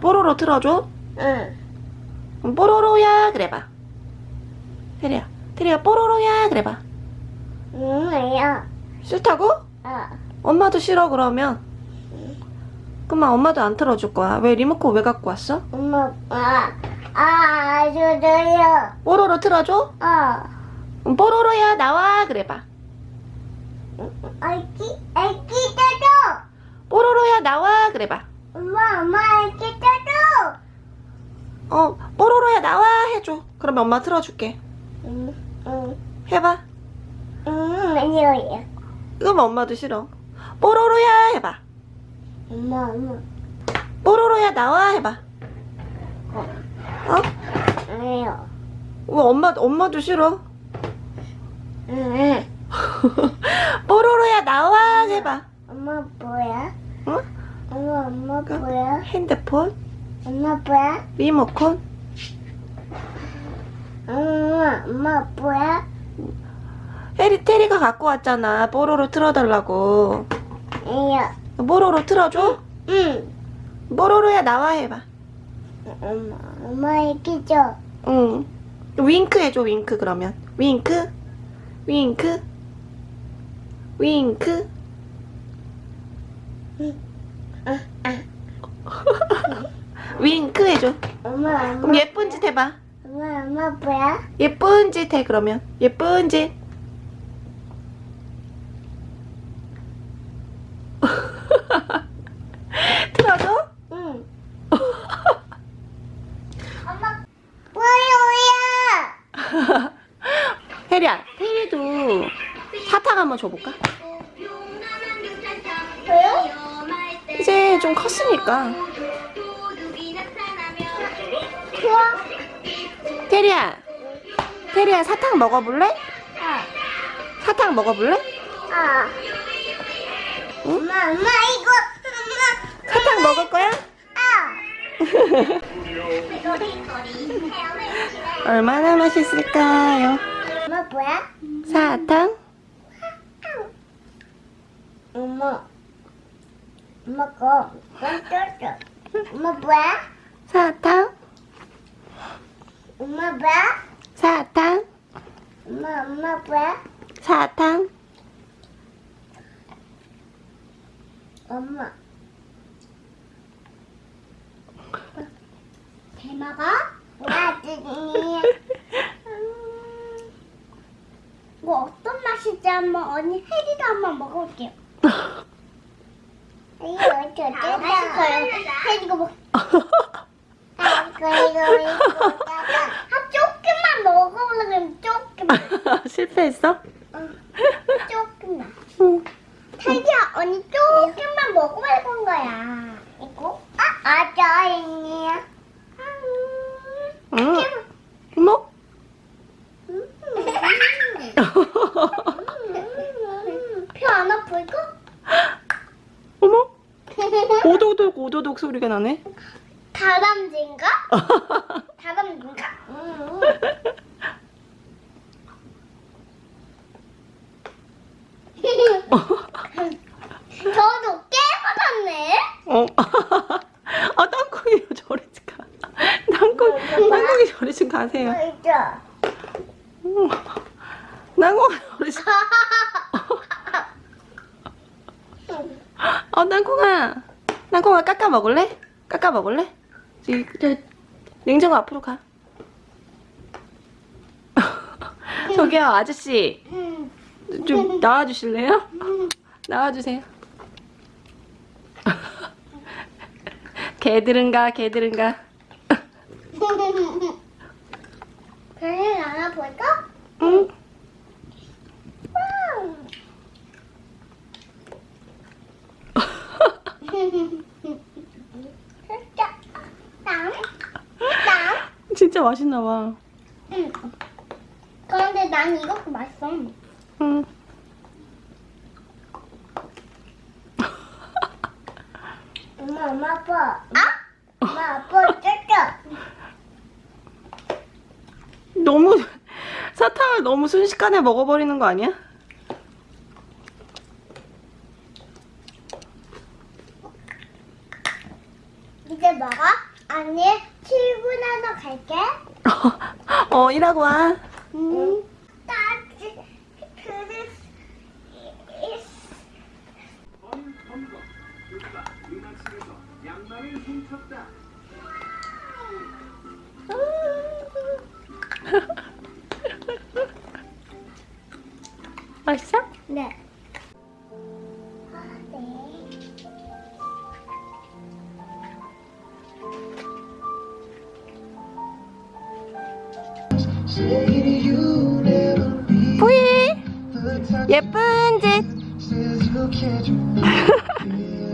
뽀로로 틀어줘 응. 그럼 뽀로로야 그래봐 테리야 테리야 뽀로로야 그래봐 응, 왜요? 싫다고? 어. 엄마도 싫어 그러면 그만 엄마도 안 틀어줄 거야 왜 리모컨 왜 갖고 왔어? 엄마, 아, 아, 저도요. 뽀로로 틀어줘? 어. 그럼 뽀로로야 나와 그래봐 애기, 애기 떠도. 뽀로로야 나와 그래봐 엄마, 엄마, 애기 떠도. 어 뽀로로야 나와 해줘 그러면 엄마 틀어줄게 응, 응, 해봐 응, 아니요. 그러면 엄마도 싫어 뽀로로야 해봐 엄마, 엄마. 뽀로로야 나와 해봐 어? 아니요. 왜 엄마, 엄마도 싫어 응, 뽀로로야 나와 해봐 엄마 뭐야? 어? 엄마, 엄마 뭐야? 핸드폰 엄마 뭐야? 리모컨 엄마, 엄마 뭐야? 테리, 테리가 갖고 왔잖아 뽀로로 틀어달라고 아니요. 뽀로로 틀어줘? 응. 뽀로로야 나와 해봐 엄마, 엄마 줘. 응 윙크 해줘 윙크 그러면 윙크 윙크 윙크 아, 아. 윙크 해줘 엄마, 엄마. 그럼 예쁜 짓 해봐 엄마, 엄마 뭐야? 예쁜 짓 해 그러면 예쁜 짓 틀어줘? 응. 엄마, 뭐야, 혜리야 혜리도 사탕 한번 줘볼까? 뭐야? 이제 좀 컸으니까 좋아. 테리야 테리야 사탕 먹어볼래? 아, 사탕 먹어볼래? 아. 응? 엄마, 엄마 이거, 엄마. 사탕 먹을 거야? 아. 얼마나 맛있을까요? 엄마 뭐야? 사탕? 엄마. 엄마 거. 깜짝이야. 엄마 뭐야? 사탕? 엄마 뭐야? 사탕? 엄마, 엄마 뭐야? 사탕? 엄마. 잘 먹어? 나중에. 음, 이거 어떤 맛일지 한번 언니 혜리도 한번 먹어볼게요. 이거 어떻게 맛있어요? 혜리가 먹. 아, 이거 이거 이거. 아 조금만 먹어보려면 조금만. 실패했어? 응, 조금만. 응. 자기야 언니 조금만 먹어볼 건 거야. 이거? 아, 아자 언니야. 응. 어머? 뼈 안 아플까? 어머? 오도독 소리가 나네. 다람쥐인가? 다람쥐인가? 음. 저도 깨끗하네. 어. 아, 땅콩이요. 저리 좀 가. 땅콩, 땅콩이 저리 좀 가세요. 음. 땅콩아, 저리 좀. 어, 땅콩아. 땅콩아, 깎아 먹을래? 깎아 먹을래? 저, 냉장고 앞으로 가. 저기요, 아저씨. 음. 좀 나와주실래요? 나와주세요. 개들은가, 개들은가. 별일 안 아플까? 응. 진짜. 땅. 땅. 진짜 맛있나 봐. 응. 그런데 난 이것도 맛있어. 응. 엄마, 엄마 아빠. 아? 엄마 아빠 쩌쩌. 너무 사탕을 너무 순식간에 먹어버리는 거 아니야? 이제 먹어? 아니, 출근하러 갈게. 어, 일하고 와. 응. 따지, 그릇, 맛있어? 네. 부이. 예쁜 짓